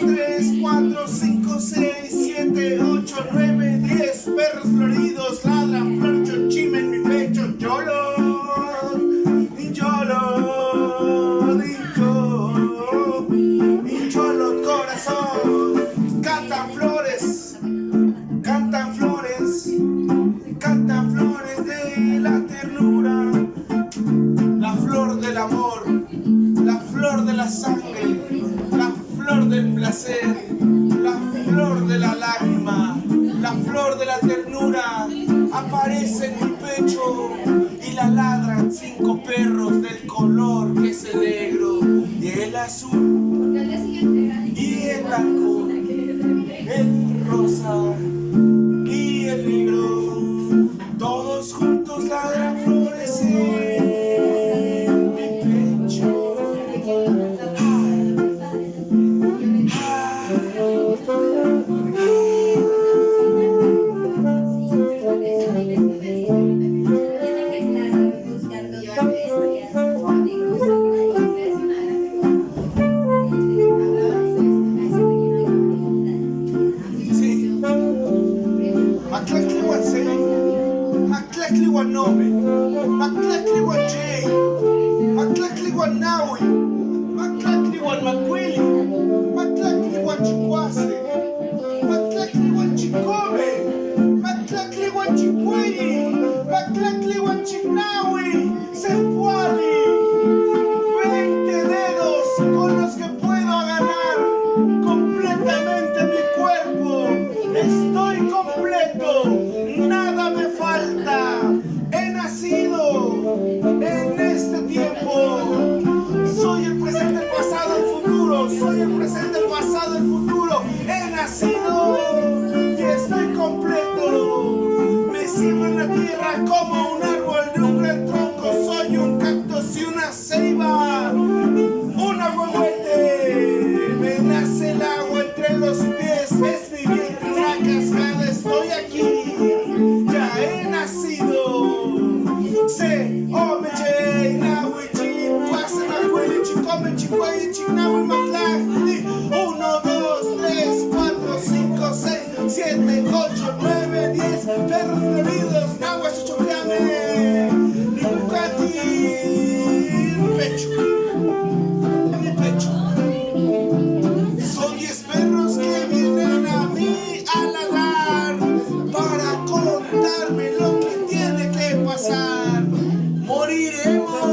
Amen. la flor de la lágrima, la flor de la ternura, aparece en mi pecho y la ladran cinco perros del color que es el negro y el azul y el blanco, el rosa. Singh, Macleckley wa Nomi, Macleckley wa Jay, Macleckley wa Nawi, Macleckley wa Makwili, Macleckley perros bebidos, nahuas y choclame, limucati, pecho, en mi pecho. Son diez perros que vienen a mí a para contarme lo que tiene que pasar. Moriremos.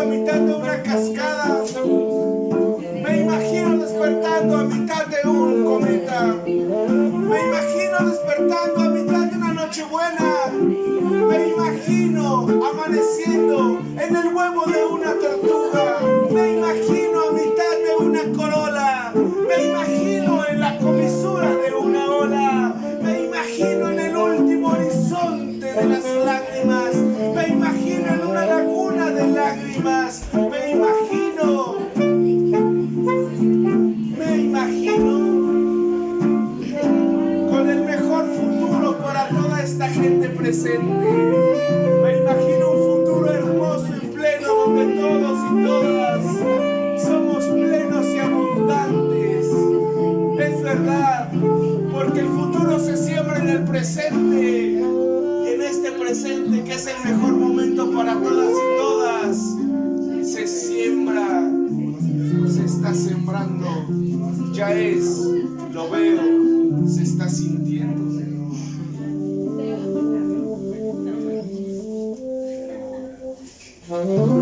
a mitad de una cascada. Me imagino despertando a mitad de un cometa. Me imagino despertando a mitad de una nochebuena. Me imagino amaneciendo en el huevo de una tortuga. Me imagino un futuro hermoso y pleno donde todos y todas somos plenos y abundantes. Es verdad, porque el futuro se siembra en el presente. Y en este presente, que es el mejor momento para todas y todas, se siembra, se está sembrando. Ya es, lo veo, se está sintiendo. 嗯。